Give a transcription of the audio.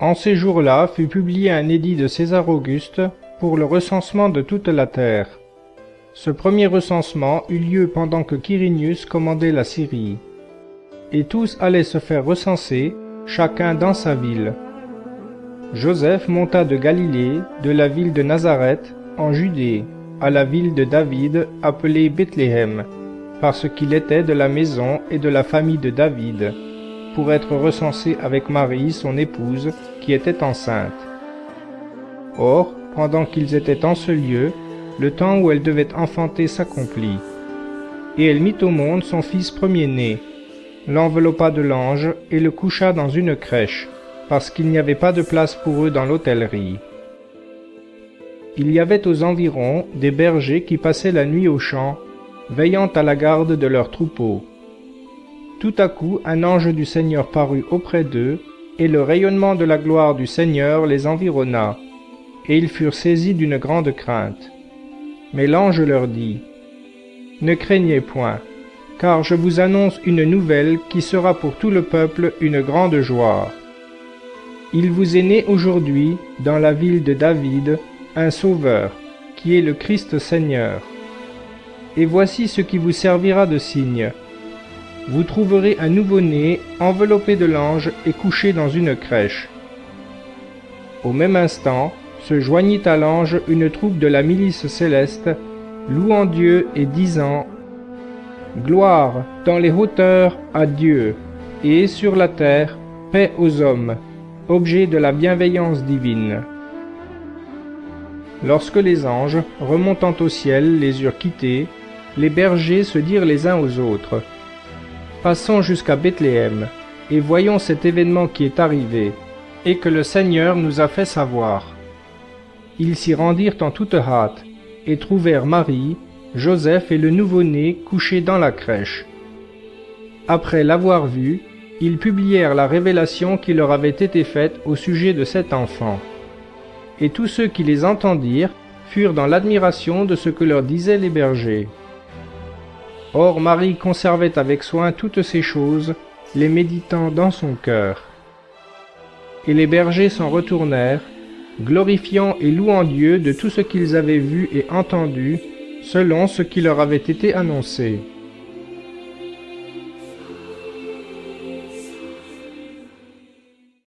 En ces jours-là fut publié un édit de César Auguste pour le recensement de toute la terre. Ce premier recensement eut lieu pendant que Quirinius commandait la Syrie. Et tous allaient se faire recenser, chacun dans sa ville. Joseph monta de Galilée, de la ville de Nazareth, en Judée, à la ville de David, appelée Bethléem, parce qu'il était de la maison et de la famille de David, pour être recensé avec Marie, son épouse, qui était enceinte. Or, pendant qu'ils étaient en ce lieu, le temps où elle devait enfanter s'accomplit. Et elle mit au monde son fils premier-né, l'enveloppa de l'ange et le coucha dans une crèche, parce qu'il n'y avait pas de place pour eux dans l'hôtellerie. Il y avait aux environs des bergers qui passaient la nuit au champ, veillant à la garde de leurs troupeaux. Tout à coup un ange du Seigneur parut auprès d'eux, et le rayonnement de la gloire du Seigneur les environna, et ils furent saisis d'une grande crainte. Mais l'ange leur dit, Ne craignez point, car je vous annonce une nouvelle qui sera pour tout le peuple une grande joie. Il vous est né aujourd'hui, dans la ville de David, un Sauveur, qui est le Christ Seigneur. Et voici ce qui vous servira de signe. Vous trouverez un nouveau-né enveloppé de l'ange et couché dans une crèche. Au même instant, se joignit à l'ange une troupe de la milice céleste, louant Dieu et disant Gloire dans les hauteurs à Dieu, et sur la terre, paix aux hommes, objet de la bienveillance divine. Lorsque les anges, remontant au ciel, les eurent quittés, les bergers se dirent les uns aux autres Passons jusqu'à Bethléem, et voyons cet événement qui est arrivé, et que le Seigneur nous a fait savoir. Ils s'y rendirent en toute hâte, et trouvèrent Marie, Joseph et le nouveau-né couchés dans la crèche. Après l'avoir vu, ils publièrent la révélation qui leur avait été faite au sujet de cet enfant. Et tous ceux qui les entendirent furent dans l'admiration de ce que leur disaient les bergers. Or Marie conservait avec soin toutes ces choses, les méditant dans son cœur. Et les bergers s'en retournèrent, glorifiant et louant Dieu de tout ce qu'ils avaient vu et entendu, selon ce qui leur avait été annoncé.